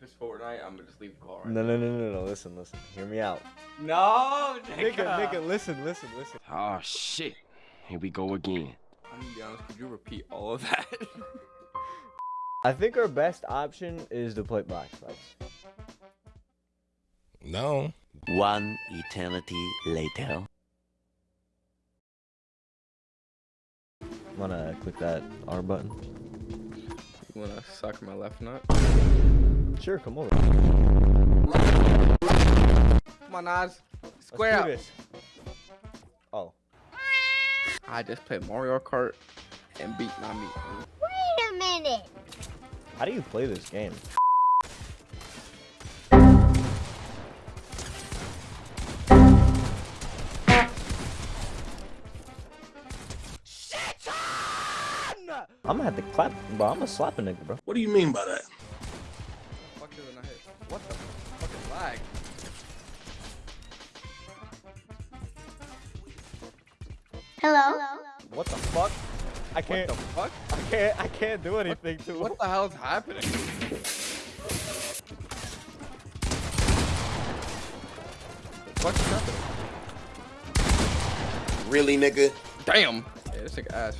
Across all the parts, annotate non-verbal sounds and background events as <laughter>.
If it's Fortnite, I'm gonna just leave the call right No, no, no, no, no. Listen, listen. Hear me out. No, Nigga, nigga, listen, listen, listen. Oh shit. Here we go again. I'm gonna be honest, could you repeat all of that? <laughs> I think our best option is to play Black Sites. No. One eternity later. Wanna click that R button? You wanna suck my left nut? Sure, come over. Come on, Nas. Let's Square do up. this. Oh. I just played Mario Kart and beat Nami. Wait a minute. How do you play this game? I'm gonna have to clap, bro. I'm gonna slap a nigga, bro. What do you mean by that? Fuck is it hit? What the fucking lag? Hello? What the fuck? I What can't. What the fuck? I can't. I can't do anything to him. What the hell is happening? What's happening? Really, nigga? Damn. Yeah, this nigga ass.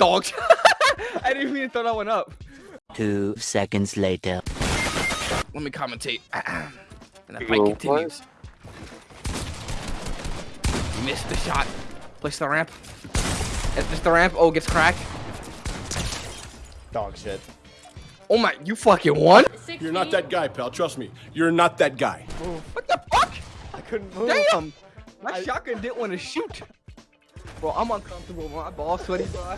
Hold on. Dogs. I didn't mean to throw that one up. Two seconds later. Let me commentate. <clears throat> and the fight continues. You missed the shot. Place the ramp. Is this the ramp? Oh, it gets cracked. Dog shit. Oh my, you fucking won? You're not that guy, pal. Trust me. You're not that guy. What the fuck? I couldn't move. Damn! My shotgun didn't want to shoot. Bro, I'm uncomfortable. My balls sweaty, bro.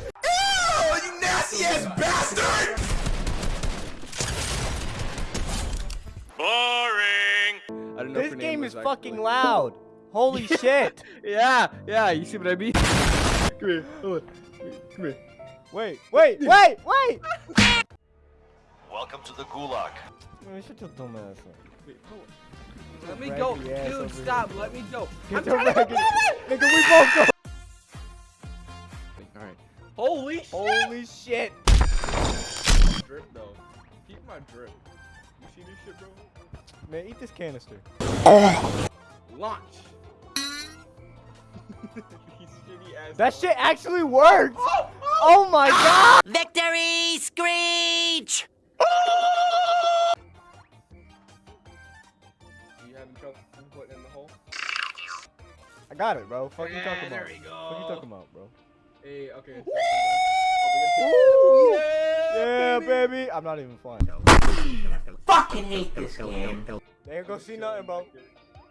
You nasty ass bastard! I don't know This game is actually- fucking loud. Holy <laughs> shit. Yeah, yeah. You see what I mean? <laughs> Come here. Come on. Come here. Wait, wait, wait, wait. Welcome to the Gulag. Man, shut your dumb ass up. Wait, hold on. Let me go, dude. over here. Stop. Let me go. Get I'm trying to go raggedy- forward. Nigga, we both go. All right. Holy shit! Holy shit. drip though. Keep my drip. You see this shit, bro? Man, eat this canister. Launch. <laughs> These shitty ass. That shit actually worked. Oh my god. Victory screech! You having trouble putting in the hole? I got it, bro. Fuck you talking about? we Fuck you talking about, bro? Hey, okay. Ooh, yeah, Yeah, baby. I'm not even flying. Fucking hate this game. They ain't gonna see nothing, bro.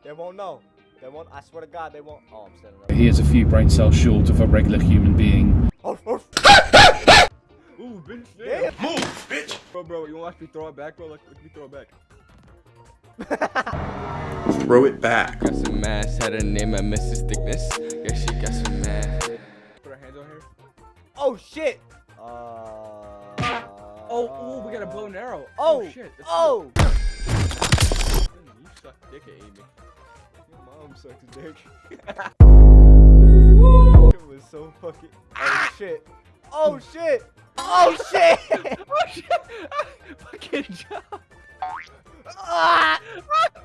They won't know. They won't. I swear to God, they won't. Oh, I'm standing up. He is a few brain cells short of a regular human being. Oh, oh. <laughs> Ooh, bitch. Yeah. Yeah. Move, bitch! Bro, bro, you want to watch me throw it back, bro? Let, let me throw it back. <laughs> Throw it back. Got some mass, had a name at Mrs. Thickness. Oh shit. Uh. Oh, ooh, we got a bow and arrow. Oh. shit. that's Oh. good. You suck dick at aiming. Your mom sucks dick. <laughs> it was so fucking. Oh shit. Oh shit. Oh shit. <laughs> oh shit! <laughs> Fucking job. ah!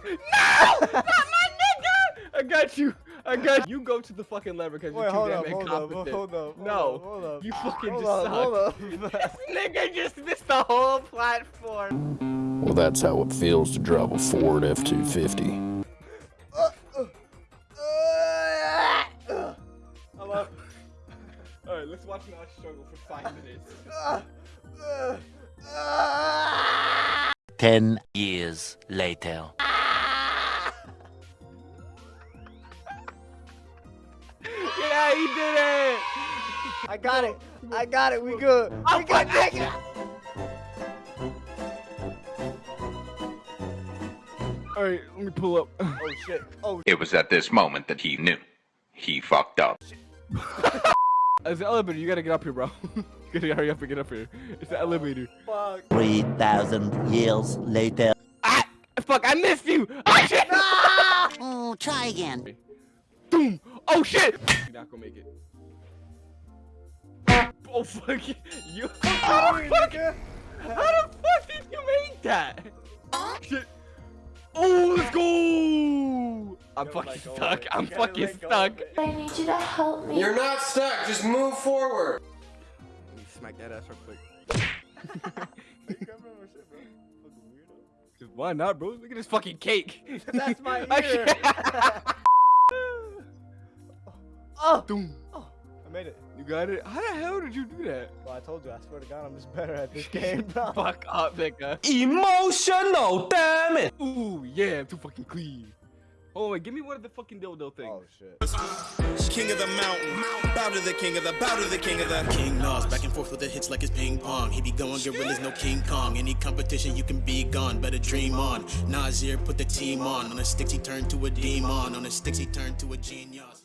No! Not my nigga! I got you. I got you. You go to the fucking lever because you're too hold damn up, hold up, incompetent. hold up. No. hold up. You fucking Hold just up, suck. hold up. <laughs> This <laughs> nigga just missed the whole platform. Well, that's how it feels to drive a Ford F-250. Hello. Alright, let's watch Nas struggle for five minutes. <laughs> Ten years later. I got it. I got it. We good. We good. nigga. Alright, let me pull up. Oh shit. Oh. It was at this moment that he knew. He fucked up. It's <laughs> the elevator, you gotta get up here, bro. <laughs> you gotta hurry up and get up here. It's the elevator. Fuck. Three thousand years later. Ah! Fuck, I missed you! Oh shit! Oh, <laughs> try again. Boom! Oh shit! You're not gonna make it. Oh fuck you! <laughs> you how, the fuck, how the fuck did you make that? Shit. Oh, let's go! I'm Yo, fucking let stuck. I'm fucking let go of stuck. I need you to help me. You're not stuck. Just move forward. Let me smack that ass real quick. You can't remember shit, bro. Fucking weirdo. Just Why not, bro? Look at this fucking cake. That's my <laughs> I ear. <laughs> oh, Doom. Got it? How the hell did you do that? Well, I told you. I swear to God, I'm just better at this game, <laughs> bro. Fuck up, nigga. Emotional, damn it. Ooh, yeah, I'm too fucking clean. Oh, wait, give me one of the fucking dildo things. Oh shit. King of the mountain, bow to the king of the, bow to the king of the. King Nas back and forth with the hits like it's ping pong. He be going gorillas, no King Kong. Any competition you can be gone, better dream on. Nasir put the team on. On the sticks he turned to a demon. On the sticks he turned to a genius.